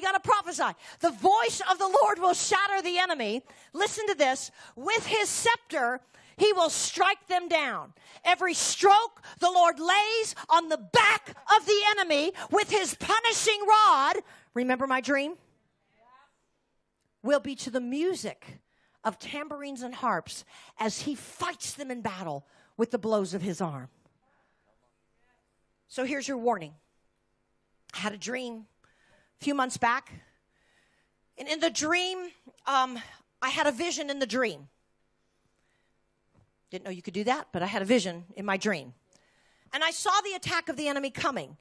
We got to prophesy. The voice of the Lord will shatter the enemy. Listen to this. With his scepter, he will strike them down. Every stroke the Lord lays on the back of the enemy with his punishing rod. Remember my dream? Will be to the music of tambourines and harps as he fights them in battle with the blows of his arm. So here's your warning. I had a dream a few months back. And in the dream, um, I had a vision in the dream. Didn't know you could do that, but I had a vision in my dream. And I saw the attack of the enemy coming.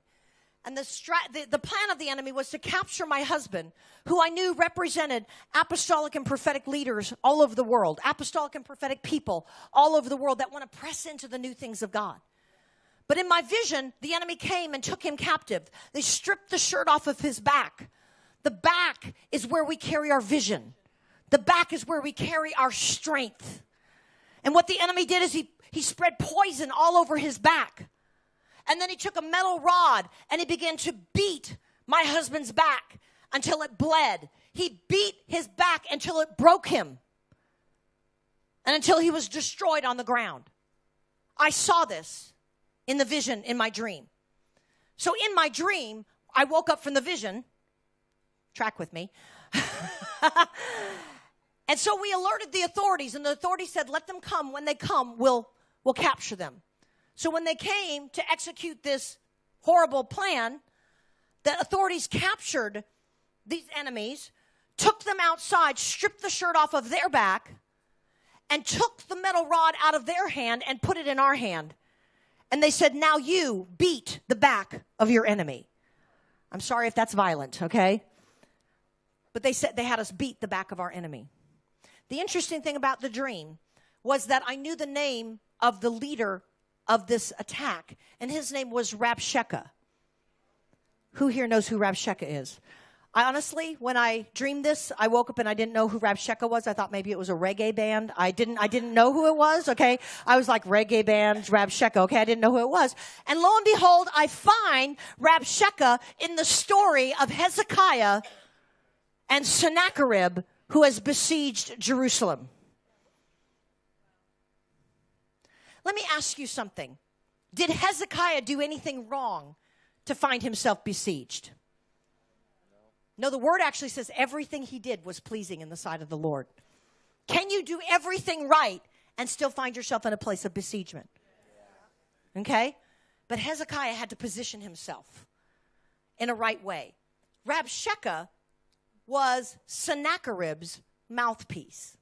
And the, stra- the, the, plan of the enemy was to capture my husband, who I knew represented apostolic and prophetic leaders all over the world, apostolic and prophetic people all over the world that want to press into the new things of God. But in my vision, the enemy came and took him captive. They stripped the shirt off of his back. The back is where we carry our vision. The back is where we carry our strength. And what the enemy did is he, he spread poison all over his back. And then he took a metal rod and he began to beat my husband's back until it bled. He beat his back until it broke him and until he was destroyed on the ground. I saw this in the vision in my dream. So in my dream, I woke up from the vision. Track with me. and so we alerted the authorities, and the authorities said, Let them come. When they come, we'll, we'll capture them. So when they came to execute this horrible plan, the authorities captured these enemies, took them outside, stripped the shirt off of their back, and took the metal rod out of their hand and put it in our hand. And they said, Now you beat the back of your enemy. I'm sorry if that's violent, okay? But they said they had us beat the back of our enemy. The interesting thing about the dream was that I knew the name of the leader of this attack, and his name was Rabshakeh. Who here knows who Rabshakeh is? I honestly, when I dreamed this, I woke up and I didn't know who Rabshakeh was. I thought maybe it was a reggae band. I didn't, I didn't know who it was. Okay. I was like reggae band, Rabshakeh. Okay. I didn't know who it was. And lo and behold, I find Rabshakeh in the story of Hezekiah and Sennacherib who has besieged Jerusalem. Let me ask you something. Did Hezekiah do anything wrong to find himself besieged? No, the word actually says everything he did was pleasing in the sight of the Lord. Can you do everything right and still find yourself in a place of besiegement? Okay? But Hezekiah had to position himself in a right way. Rabshakeh was Sennacherib's mouthpiece.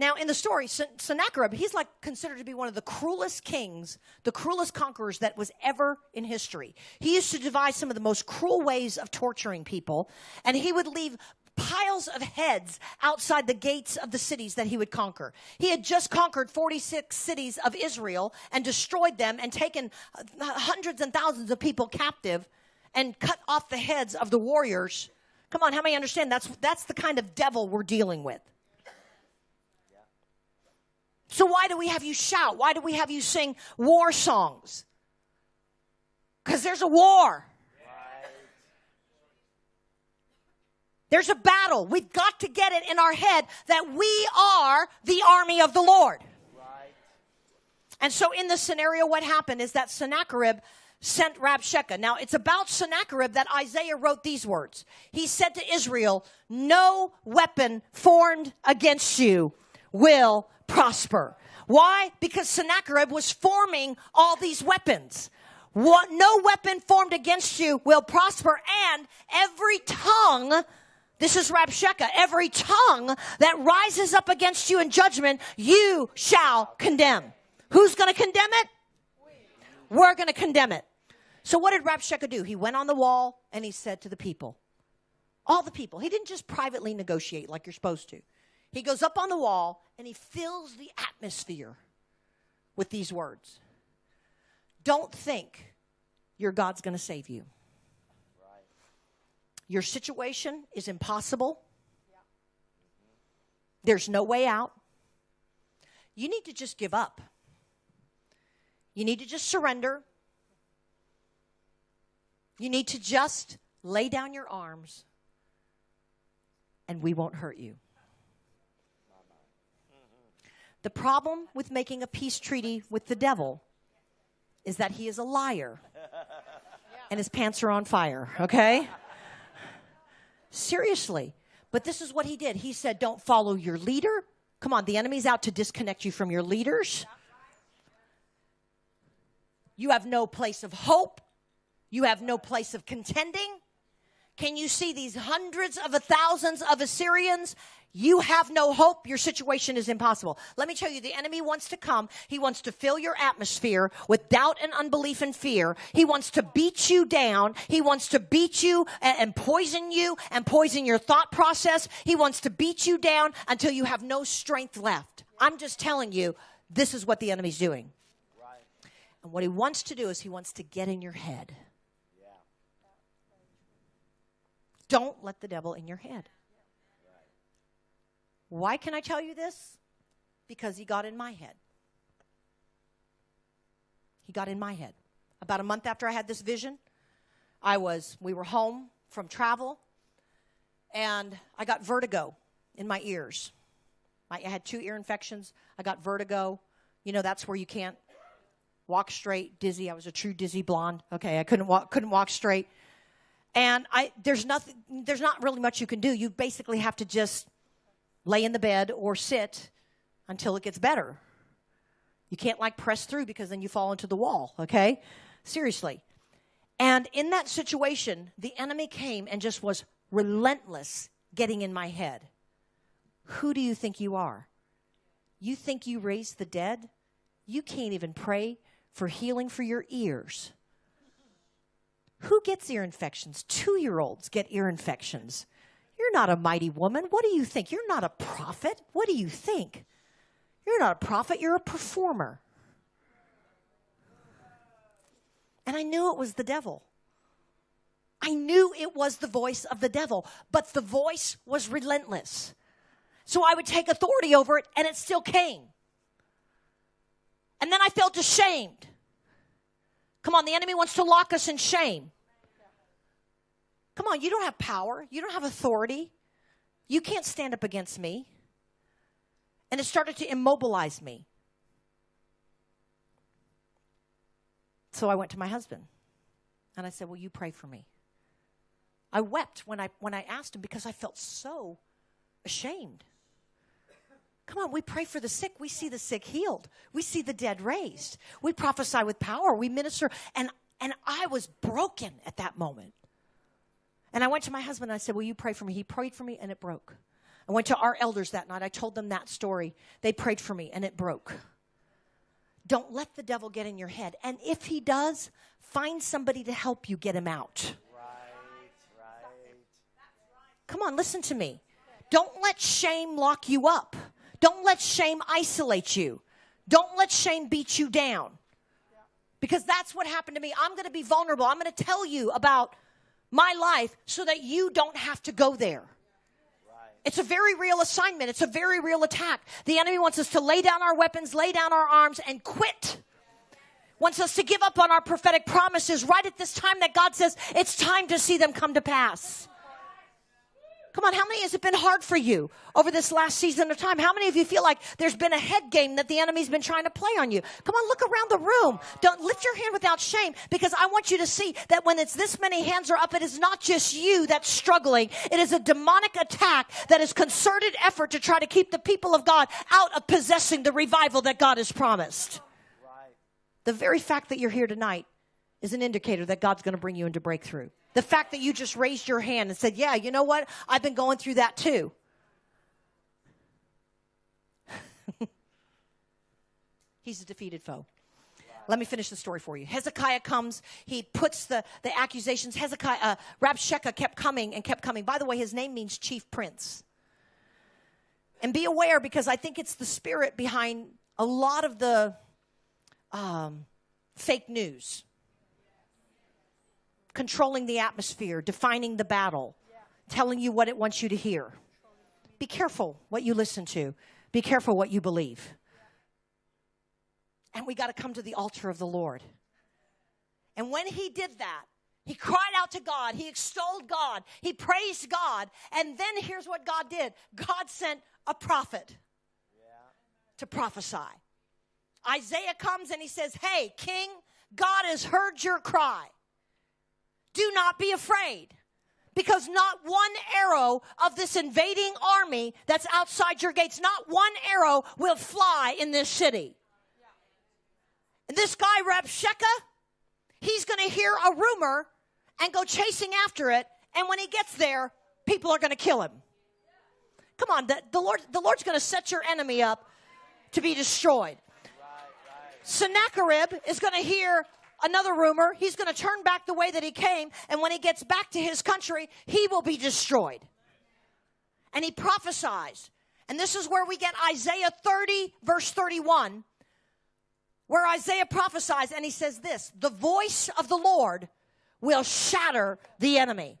Now, in the story, Sennacherib, he's like considered to be one of the cruelest kings, the cruelest conquerors that was ever in history. He used to devise some of the most cruel ways of torturing people, and he would leave piles of heads outside the gates of the cities that he would conquer. He had just conquered 46 cities of Israel and destroyed them and taken uh, hundreds and thousands of people captive and cut off the heads of the warriors. Come on, how many understand that's that's the kind of devil we're dealing with? So why do we have you shout? Why do we have you sing war songs? Because there's a war. There's a battle. We've got to get it in our head that we are the army of the Lord. Right. And so in the scenario, what happened is that Sennacherib sent Rabshakeh. Now it's about Sennacherib that Isaiah wrote these words. He said to Israel, no weapon formed against you will prosper. Why? Because Sennacherib was forming all these weapons. What, no weapon formed against you will prosper, and every tongue, this is Rabshakeh, every tongue that rises up against you in judgment, you shall condemn. Who's going to condemn it? We're going to condemn it. So what did Rabshakeh do? He went on the wall and he said to the people, all the people, he didn't just privately negotiate like you're supposed to. He goes up on the wall and he fills the atmosphere with these words Don't think your God's going to save you. Right. Your situation is impossible. There's no way out. You need to just give up. You need to just surrender. You need to just lay down your arms and we won't hurt you. The problem with making a peace treaty with the devil is that he is a liar and his pants are on fire, okay? Seriously. But this is what he did. He said, Don't follow your leader. Come on, the enemy's out to disconnect you from your leaders. You have no place of hope. You have no place of contending. Can you see these hundreds of thousands of Assyrians you have no hope. Your situation is impossible. Let me tell you, the enemy wants to come. He wants to fill your atmosphere with doubt and unbelief and fear. He wants to beat you down. He wants to beat you and, and poison you and poison your thought process. He wants to beat you down until you have no strength left. I'm just telling you, this is what the enemy's doing. And what he wants to do is he wants to get in your head. Don't let the devil in your head. Why can I tell you this? Because he got in my head. He got in my head. About a month after I had this vision, I was, we were home from travel, and I got vertigo in my ears. I had two ear infections. I got vertigo. You know, that's where you can't walk straight, dizzy. I was a true dizzy blonde. Okay, I couldn't walk, couldn't walk straight. And I, there's nothing, there's not really much you can do. You basically have to just lay in the bed or sit until it gets better. You can't like press through because then you fall into the wall, okay? Seriously. And in that situation, the enemy came and just was relentless getting in my head. Who do you think you are? You think you raised the dead? You can't even pray for healing for your ears. Who gets ear infections? Two year olds get ear infections. You're not a mighty woman. What do you think? You're not a prophet. What do you think? You're not a prophet, you're a performer. And I knew it was the devil. I knew it was the voice of the devil, but the voice was relentless. So I would take authority over it, and it still came. And then I felt ashamed. Come on, the enemy wants to lock us in shame. Come on, you don't have power, you don't have authority. You can't stand up against me. And it started to immobilize me. So I went to my husband and I said, Will you pray for me? I wept when I, when I asked him because I felt so ashamed. Come on, we pray for the sick. We see the sick healed. We see the dead raised. We prophesy with power. We minister. And, and I was broken at that moment. And I went to my husband and I said, Will you pray for me? He prayed for me and it broke. I went to our elders that night. I told them that story. They prayed for me and it broke. Don't let the devil get in your head. And if he does, find somebody to help you get him out. Right, right. Come on, listen to me. Don't let shame lock you up. Don't let shame isolate you. Don't let shame beat you down. Because that's what happened to me. I'm going to be vulnerable. I'm going to tell you about my life so that you don't have to go there. It's a very real assignment. It's a very real attack. The enemy wants us to lay down our weapons, lay down our arms, and quit. Wants us to give up on our prophetic promises right at this time that God says it's time to see them come to pass. Come on, how many has it been hard for you over this last season of time? How many of you feel like there's been a head game that the enemy's been trying to play on you? Come on, look around the room. Don't lift your hand without shame because I want you to see that when it's this many hands are up, it is not just you that's struggling. It is a demonic attack that is concerted effort to try to keep the people of God out of possessing the revival that God has promised. The very fact that you're here tonight is an indicator that God's going to bring you into breakthrough. The fact that you just raised your hand and said, Yeah, you know what? I've been going through that too. He's a defeated foe. Let me finish the story for you. Hezekiah comes. He puts the, the accusations. Hezekiah, uh, Rabshakeh kept coming and kept coming. By the way, his name means chief prince. And be aware because I think it's the spirit behind a lot of the um, fake news controlling the atmosphere, defining the battle, telling you what it wants you to hear. Be careful what you listen to, be careful what you believe. And we got to come to the altar of the Lord. And when he did that, He cried out to God. He extolled God. He praised God. And then here's what God did God sent a prophet to prophesy. Isaiah comes and he says, Hey, king, God has heard your cry. Do not be afraid because not one arrow of this invading army that's outside your gates, not one arrow will fly in this city. And this guy, Rabshakeh, he's going to hear a rumor and go chasing after it. And when he gets there, people are going to kill him. Come on, the, the Lord, the Lord's going to set your enemy up to be destroyed. Sennacherib is going to hear another rumor. He's going to turn back the way that he came, and when he gets back to his country, he will be destroyed. And he prophesies. And this is where we get Isaiah 30, verse 31, where Isaiah prophesies, and he says this The voice of the Lord will shatter the enemy.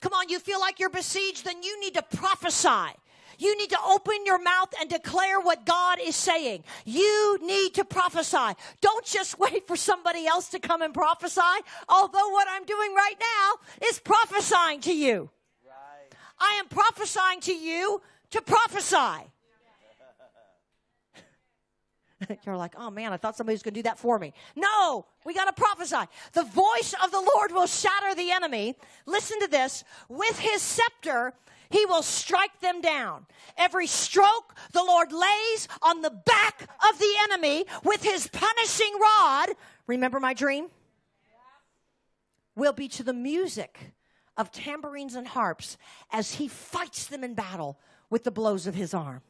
Come on, you feel like you're besieged, then you need to prophesy. You need to open your mouth and declare what God is saying. You need to prophesy. Don't just wait for somebody else to come and prophesy. Although what I'm doing right now is prophesying to you. Right. I am prophesying to you to prophesy. You're like, oh man, I thought somebody was going to do that for me. No, we got to prophesy. The voice of the Lord will shatter the enemy. Listen to this. With his scepter, he will strike them down. Every stroke the Lord lays on the back of the enemy with his punishing rod, remember my dream? Will be to the music of tambourines and harps as he fights them in battle with the blows of his arm.